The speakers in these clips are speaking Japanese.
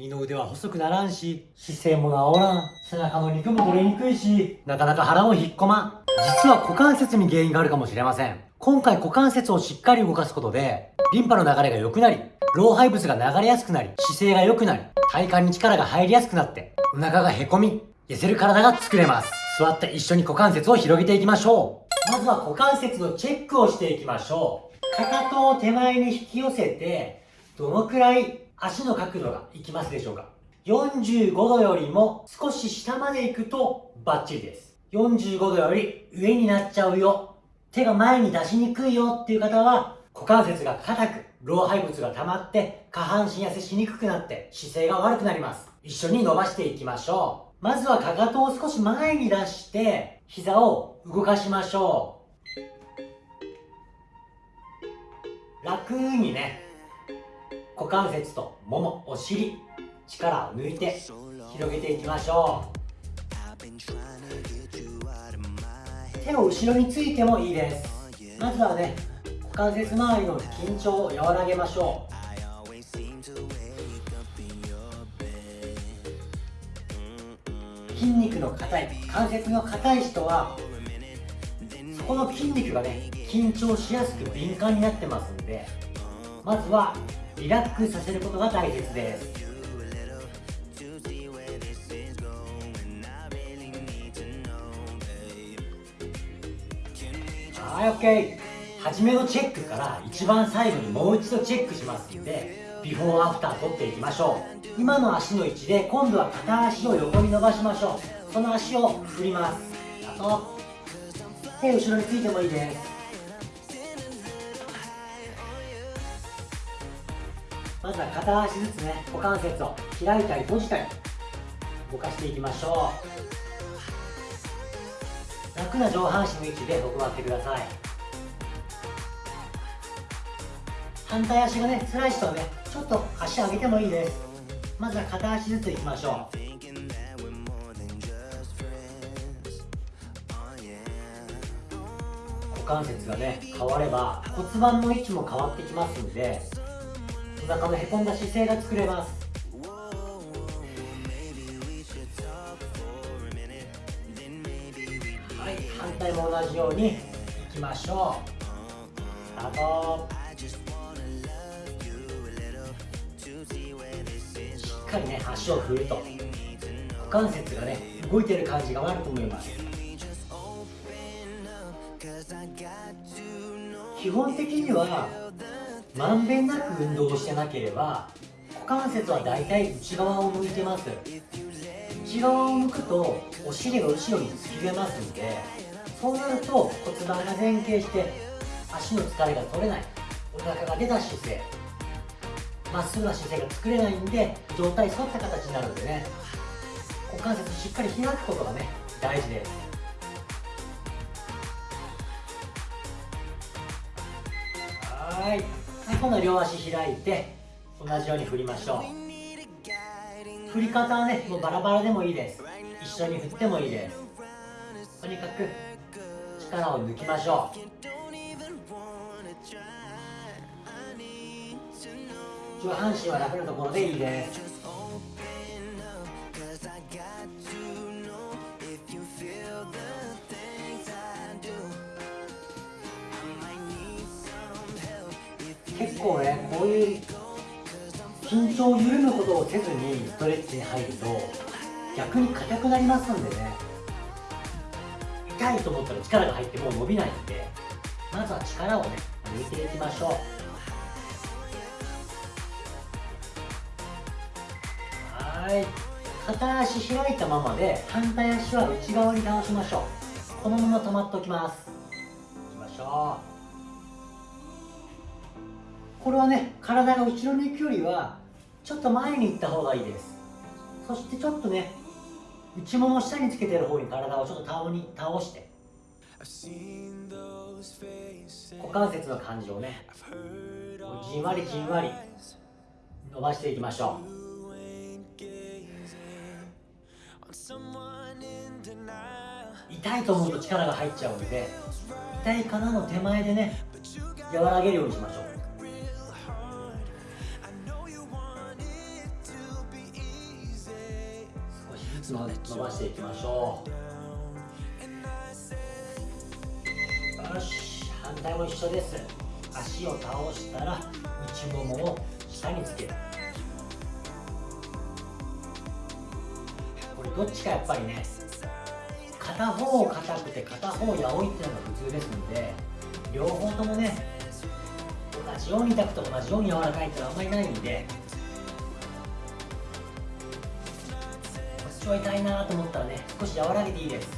二の腕は細くならんし、姿勢も治らん。背中の肉も取れにくいし、なかなか腹も引っ込まん。実は股関節に原因があるかもしれません。今回股関節をしっかり動かすことで、リンパの流れが良くなり、老廃物が流れやすくなり、姿勢が良くなり、体幹に力が入りやすくなって、お腹がへこみ、痩せる体が作れます。座って一緒に股関節を広げていきましょう。まずは股関節のチェックをしていきましょう。かかとを手前に引き寄せて、どのくらい足の角度がいきますでしょうか45度よりも少し下まで行くとバッチリです。45度より上になっちゃうよ。手が前に出しにくいよっていう方は股関節が硬く、老廃物が溜まって下半身痩せしにくくなって姿勢が悪くなります。一緒に伸ばしていきましょう。まずはかかとを少し前に出して、膝を動かしましょう。楽にね、股関節ともも、お尻、力を抜いて広げていきましょう。手を後ろについてもいいです。まずはね、股関節周りの緊張を和らげましょう。筋肉の硬い関節の硬い人はそこの筋肉がね緊張しやすく敏感になってますんでまずはリラックスさせることが大切です。はい OK 初めのチェックから一番最後にもう一度チェックしますんでビフォーアフター取っていきましょう。今の足の位置で今度は片足を横に伸ばしましょう。その足を振ります。あと手後ろについてもいいです。まずは片足ずつね股関節を開いたり閉じたり動かしていきましょう。楽な上半身の位置で行ってください。反対足がね辛い人はねちょっと足上げてもいいです。まずは片足ずついきましょう。股関節がね変われば骨盤の位置も変わってきますんでお腹のへこんだ姿勢が作れます。はい反対も同じようにいきましょう。スタート。かりね足を振ると。股関節がね動いてる感じがあると思います。基本的にはまんべんなく運動してなければ股関節はだいたい内側を向いてます。内側を向くとお尻が後ろに突き出ますんでそうなると骨盤が前傾して足の疲れが取れない。お腹が出た姿勢まっすぐな姿勢が作れないんで上体反った形になるんでね。股関節しっかり開くことがね大事です。はい。今度両足開いて同じように振りましょう。振り方はねもうバラバラでもいいです。一緒に振ってもいいです。とにかく力を抜きましょう。上半身は楽なところでいいです。結構ねこういう緊張を緩むことをせずにストレッチに入ると逆に硬くなりますんでね。痛いと思ったら力が入ってもう伸びないんでまずは力をね抜いていきましょう。はい。片足開いたままで反対足は内側に倒しましょう。このまま止まっておきます。いきましょう。これはね体が後ろに行くよりはちょっと前に行った方がいいです。そしてちょっとね内もも下につけてる方に体をちょっと倒に倒して。股関節の感じをねじんわりじんわり伸ばしていきましょう。痛いと思うと力が入っちゃうんで痛いかなの手前でね和らげるようにしましょう。伸ばしていきましょう。よし反対も一緒です。足を倒したら内ももを下につける。これどっちかやっぱりね片方硬くて片方やおいっていうのが普通ですので両方ともね同じように痛くて同じように柔らかいってのはあんまりないんでは痛いなと思ったらね少し和らげていいです。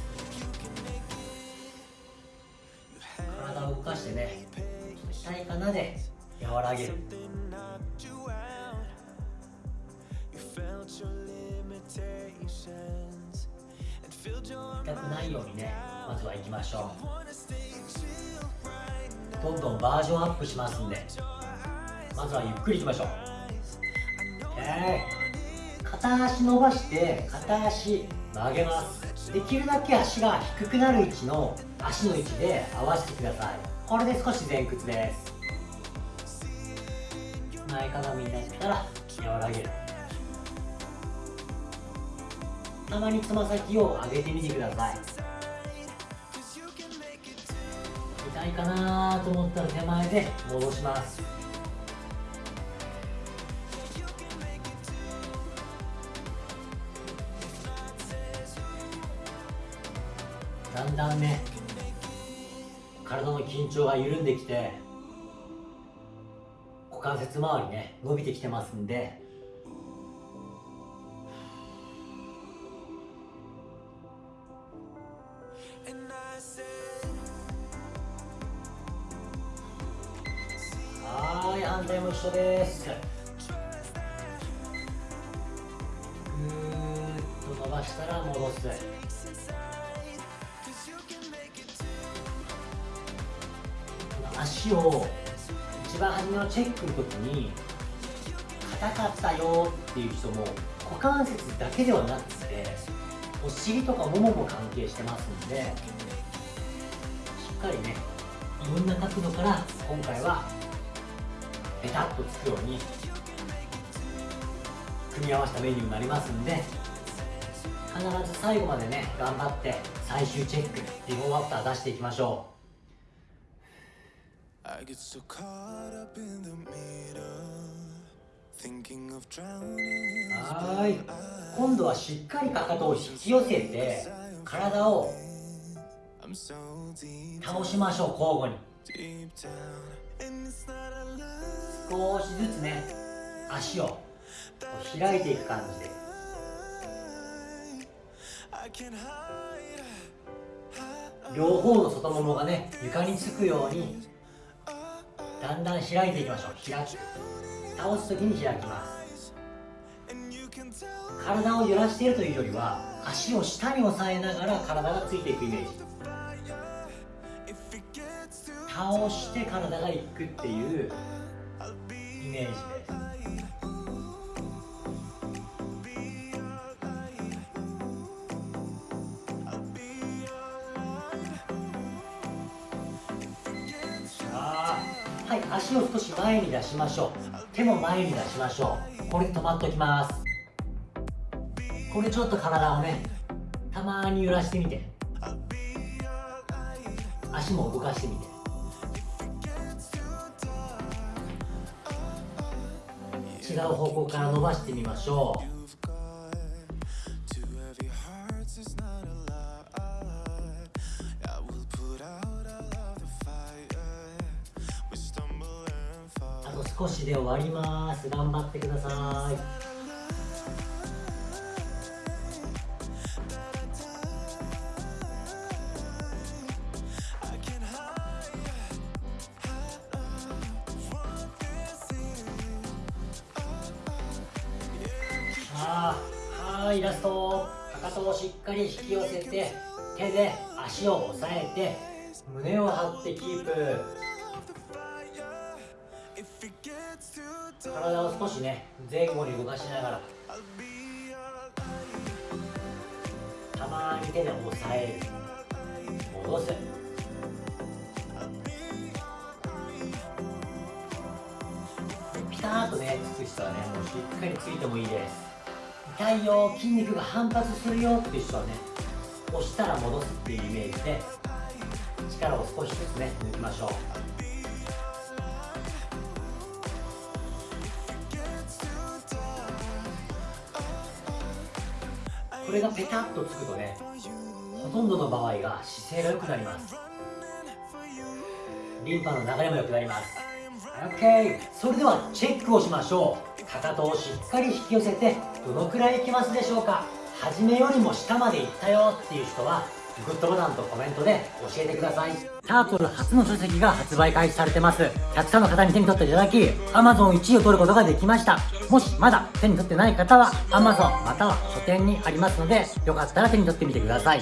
体を動かしてね痛いかなで和らげる。痛くないようにねまずは行きましょう。どんどんバージョンアップしますんでまずはゆっくりいきましょう。OK 片足伸ばして片足曲げます。できるだけ足が低くなる位置の足の位置で合わせてください。これで少し前屈です。前かがみになったら和らげる。たまにつま先を上げてみてください。痛いかなと思ったら手前で戻します。だんね体の緊張が緩んできて股関節周りね伸びてきてますんではい反対も一緒です。ぐーっと伸ばしたら戻す。足を一番初めのチェックの時に硬かったよっていう人も股関節だけではなくてお尻とかももも関係してますんでしっかりねいろんな角度から今回はペタッとつくように組み合わせたメニューになりますんで必ず最後までね頑張って最終チェックビフォーアフター出していきましょう。I get so caught up in the middle, thinking of drowning. はーい今度はしっかりかかとを引き寄せて体を倒しましょう交互に.少しずつね足を開いていく感じで.両方の外ももがね床につくようにだんだん開いていきましょう。開き倒す時に開きます。体を揺らしているというよりは足を下に押さえながら体がついていくイメージ。倒して体がいくっていうイメージです。足を少し前に出しましょう。手も前に出しましょう。これで止まっておきます。これちょっと体をねたまに揺らしてみて。足も動かしてみて。違う方向から伸ばしてみましょう。少しで終わります。頑張ってください。I can't hide, hide from this thing. あはいラスト。かかとをしっかり引き寄せて手で足を押さえて胸を張ってキープ。体を少しね前後に動かしながら。たまに手で押さえる。戻す。ピタッとねつく人はねもうしっかりついてもいいです。痛いよ筋肉が反発するよっていう人はね押したら戻すっていうイメージで力を少しずつね抜きましょう。れがペタッとつくとねほとんどの場合が姿勢が良くなります。リンパの流れも良くなります。OK それではチェックをしましょう。かかとをしっかり引き寄せてどのくらいいきますでしょうか。初めよりも下まで行ったよっていう人はグッドボタンとコメントで教えてください。タートル初の書籍が発売開始されてます。たくさんの方に手に取っていただき Amazon1 位を取ることができました。もしまだ手に取ってない方は Amazon または書店にありますのでよかったら手に取ってみてください。